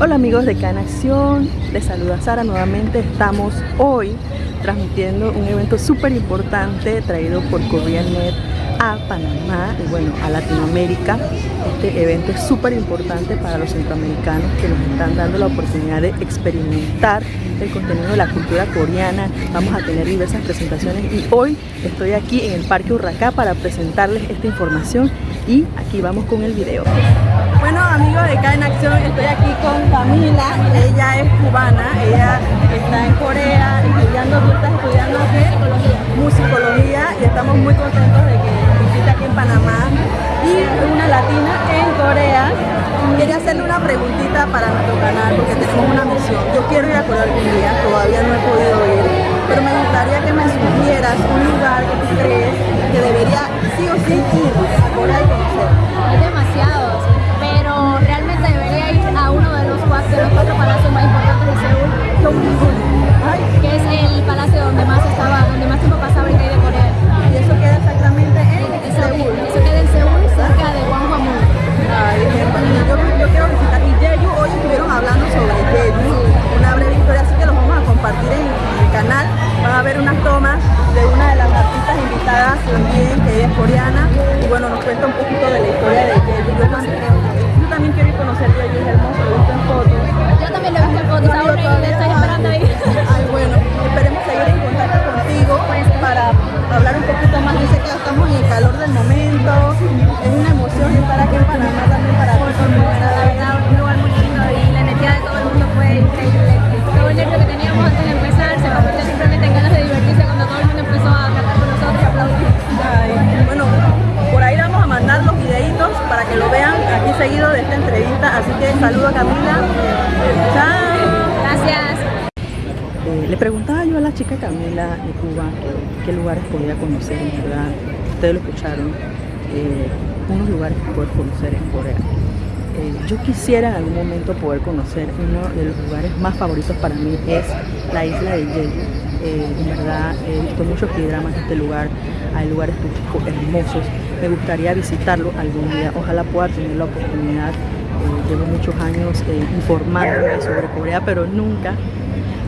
Hola amigos de Can Acción, les saluda Sara nuevamente. Estamos hoy transmitiendo un evento súper importante traído por KoreaNet a Panamá y bueno, a Latinoamérica. Este evento es súper importante para los centroamericanos que nos están dando la oportunidad de experimentar el contenido de la cultura coreana. Vamos a tener diversas presentaciones y hoy estoy aquí en el Parque Urracá para presentarles esta información y aquí vamos con el video. Bueno amigos de K en Acción, estoy aquí con Camila, ella es cubana, ella está en Corea estudiando, tú estás estudiando musicología y estamos muy contentos de que visite aquí en Panamá y una latina en Corea. Quería hacerle una preguntita para nuestro canal porque tenemos una misión. Yo quiero ir a Corea algún día, todavía no he podido ir, pero me gustaría que me sugieras un lugar que tú crees que debería sí o sí ir también, que ella es coreana. Y bueno, nos cuenta un poquito de la historia de Jeju. Yo también, yo también quiero ir a conocer Jeju, es hermoso, lo he visto en fotos. Yo también lo he visto en fotos, No aún y estoy esperando ahí. Ay, bueno, esperemos seguir en contacto contigo para hablar un poquito más. Sé que estamos en el calor del momento, es una emoción estar aquí en Panamá también para ti. La verdad, un lugar muy lindo y la energía de todo el mundo fue increíble. Saludo a Camila. Chao. Gracias. Eh, le preguntaba yo a la chica Camila de Cuba qué lugares podía conocer en verdad. Ustedes lo escucharon. eh, unos lugares que poder conocer en Corea. Eh, yo quisiera en algún momento poder conocer uno de los lugares más favoritos para mí es la isla de Jeju. Eh, en verdad he visto muchos dramas de este lugar, hay lugares turísticos hermosos. Me gustaría visitarlo algún día. Ojalá pueda tener la oportunidad. Eh, llevo muchos años eh, informándome sobre Corea, pero nunca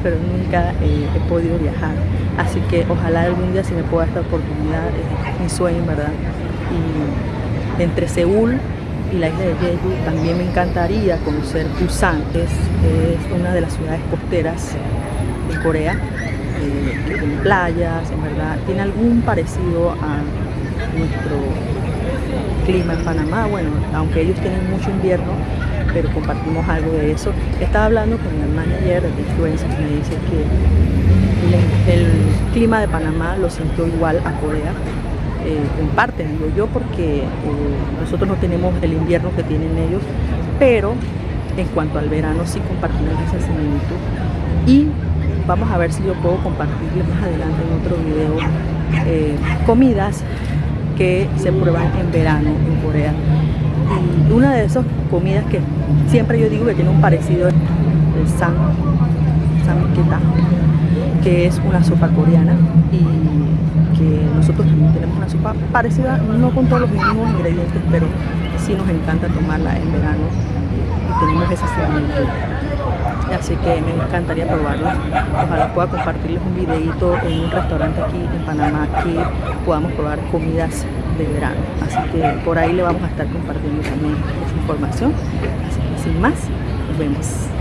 pero nunca eh, he podido viajar. Así que ojalá algún día si me pueda esta oportunidad, es mi sueño, ¿verdad? Y entre Seúl y la isla de Jeju también me encantaría conocer Busan, que es, una de las ciudades costeras de Corea, eh, tiene playas, en verdad, tiene algún parecido a nuestro clima en Panamá, bueno, aunque ellos tienen mucho invierno, pero compartimos algo de eso. Estaba hablando con el manager de Influencers me dice que el, clima de Panamá lo sintió igual a Corea. eh, parte, digo yo, porque eh, nosotros no tenemos el invierno que tienen ellos, pero en cuanto al verano sí compartimos esa similitud. Y vamos a ver si yo puedo compartirles más adelante en otro video eh, comidas que se prueban en verano en Corea. Y una de esas comidas que siempre yo digo que tiene un parecido es el san, samgita, que es una sopa coreana y que nosotros también tenemos una sopa parecida, no con todos los mismos ingredientes, pero sí nos encanta tomarla en verano y tenemos esa similitud. Así que me encantaría probarla. Ojalá pueda compartirles un videito en un restaurante aquí en Panamá que podamos probar comidas de verano. Así que por ahí le vamos a estar compartiendo también esa información. Así que sin más, nos vemos.